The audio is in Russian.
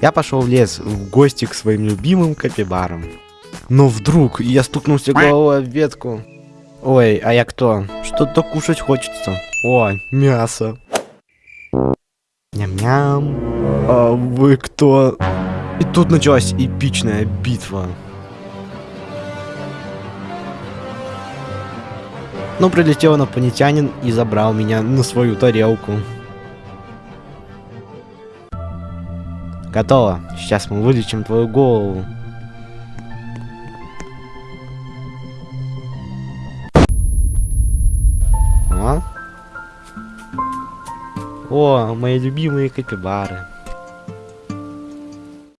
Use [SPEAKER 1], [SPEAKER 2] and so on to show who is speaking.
[SPEAKER 1] Я пошел в лес в гости к своим любимым капибарам. Но вдруг я стукнулся головой об ветку. Ой, а я кто? Что-то кушать хочется. О, мясо. Ням-ням. А вы кто? И тут началась эпичная битва. Но прилетел инопланетянин и забрал меня на свою тарелку. Готово. Сейчас мы вылечим твою голову. О, мои любимые капибары.